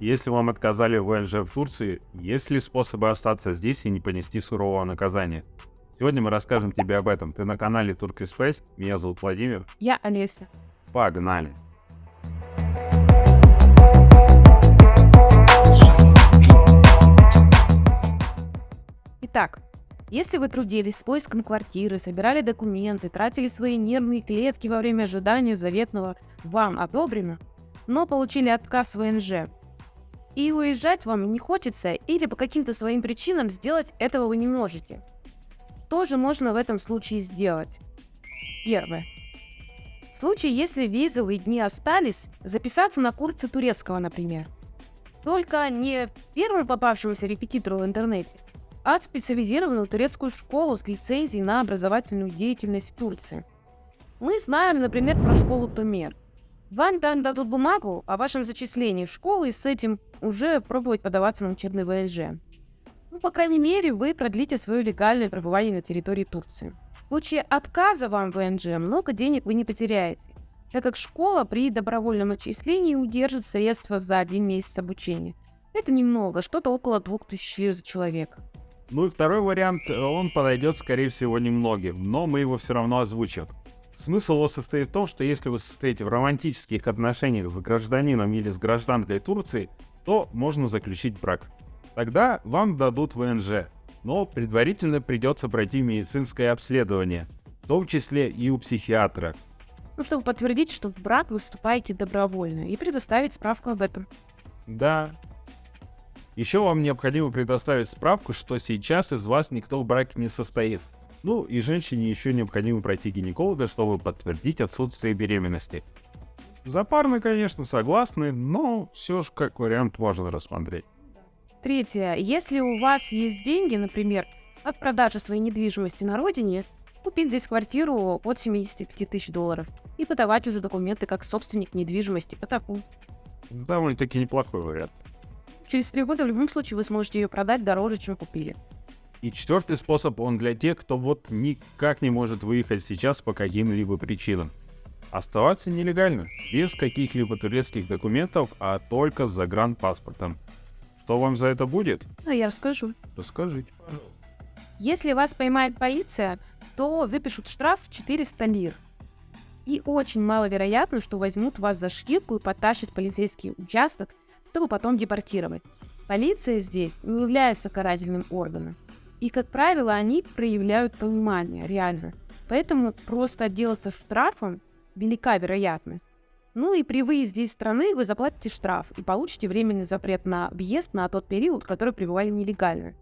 Если вам отказали в ВНЖ в Турции, есть ли способы остаться здесь и не понести сурового наказания? Сегодня мы расскажем тебе об этом. Ты на канале Turkey Space. Меня зовут Владимир. Я Олеся. Погнали! Итак, если вы трудились с поиском квартиры, собирали документы, тратили свои нервные клетки во время ожидания заветного «вам одобрено», но получили отказ в ВНЖ, и уезжать вам не хочется или по каким-то своим причинам сделать этого вы не можете. Что же можно в этом случае сделать? Первое. В случае, если визовые дни остались, записаться на курсы турецкого, например. Только не первому попавшемуся репетитору в интернете, а специализированную турецкую школу с лицензией на образовательную деятельность в Турции. Мы знаем, например, про школу Томер. Вам там дадут бумагу о вашем зачислении в школу и с этим уже пробовать подаваться на учебный ВНЖ. Ну, по крайней мере, вы продлите свое легальное пребывание на территории Турции. В случае отказа вам в ВНЖ много денег вы не потеряете, так как школа при добровольном отчислении удержит средства за один месяц обучения. Это немного, что-то около 2000 лир за человека. Ну и второй вариант, он подойдет, скорее всего, немногим, но мы его все равно озвучим. Смысл его состоит в том, что если вы состоите в романтических отношениях с гражданином или с гражданкой Турции, то можно заключить брак. Тогда вам дадут ВНЖ, но предварительно придется пройти медицинское обследование, в том числе и у психиатра. Ну, чтобы подтвердить, что в брак вы вступаете добровольно и предоставить справку об этом. Да. Еще вам необходимо предоставить справку, что сейчас из вас никто в браке не состоит. Ну и женщине еще необходимо пройти гинеколога, чтобы подтвердить отсутствие беременности. Запарно, конечно, согласны, но все же как вариант можно рассмотреть. Третье. Если у вас есть деньги, например, от продажи своей недвижимости на родине, купить здесь квартиру от 75 тысяч долларов и подавать уже документы как собственник недвижимости по такому. Довольно-таки неплохой вариант. Через три года в любом случае вы сможете ее продать дороже, чем купили. И четвертый способ, он для тех, кто вот никак не может выехать сейчас по каким-либо причинам. Оставаться нелегально, без каких-либо турецких документов, а только с загранпаспортом. Что вам за это будет? А я расскажу. Расскажите, пожалуйста. Если вас поймает полиция, то выпишут штраф 400 лир. И очень маловероятно, что возьмут вас за шкирку и потащат в полицейский участок, чтобы потом депортировать. Полиция здесь не является карательным органом. И, как правило, они проявляют понимание, реально. Поэтому просто отделаться штрафом велика вероятность. Ну и при выезде из страны вы заплатите штраф и получите временный запрет на въезд на тот период, который пребывали нелегально.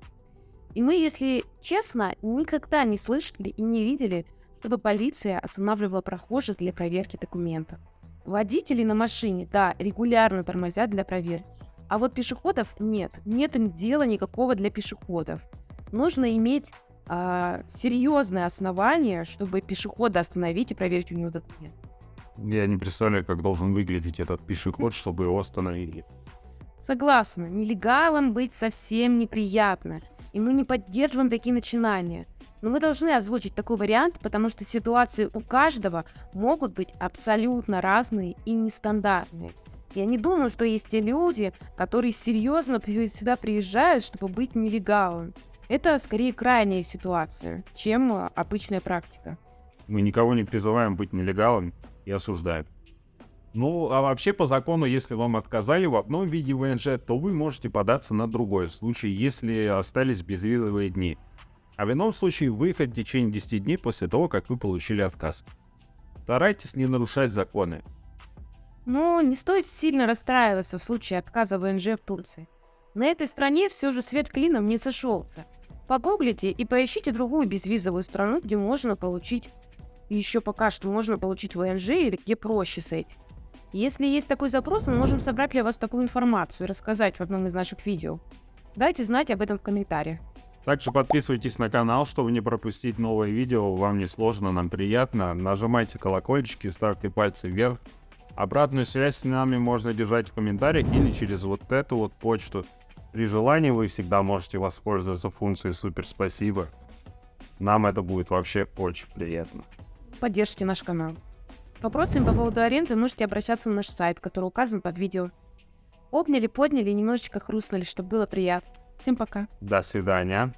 И мы, если честно, никогда не слышали и не видели, чтобы полиция останавливала прохожих для проверки документов. Водители на машине, да, регулярно тормозят для проверки. А вот пешеходов нет, нет им дела никакого для пешеходов нужно иметь а, серьезное основание, чтобы пешехода остановить и проверить у него документ. Я не представляю, как должен выглядеть этот пешеход, чтобы его остановили. Согласна, нелегалом быть совсем неприятно, и мы не поддерживаем такие начинания. Но мы должны озвучить такой вариант, потому что ситуации у каждого могут быть абсолютно разные и нестандартные. Я не думаю, что есть те люди, которые серьезно сюда приезжают, чтобы быть нелегалом. Это скорее крайняя ситуация, чем э, обычная практика. Мы никого не призываем быть нелегалом и осуждаем. Ну, а вообще по закону, если вам отказали в одном виде ВНЖ, то вы можете податься на другой случай, если остались безвизовые дни. А в ином случае выехать в течение 10 дней после того, как вы получили отказ. Старайтесь не нарушать законы. Ну, не стоит сильно расстраиваться в случае отказа ВНЖ в Турции. На этой стране все же свет клином не сошелся. Погуглите и поищите другую безвизовую страну, где можно получить, еще пока что можно получить ВНЖ или где проще с этим. Если есть такой запрос, мы можем собрать для вас такую информацию и рассказать в одном из наших видео. Дайте знать об этом в комментариях. Также подписывайтесь на канал, чтобы не пропустить новые видео. Вам не сложно, нам приятно. Нажимайте колокольчики, ставьте пальцы вверх. Обратную связь с нами можно держать в комментариях или через вот эту вот почту. При желании вы всегда можете воспользоваться функцией «Супер спасибо». Нам это будет вообще очень приятно. Поддержите наш канал. Вопросами по поводу аренды можете обращаться на наш сайт, который указан под видео. Обняли, подняли и немножечко хрустнули, чтобы было приятно. Всем пока. До свидания.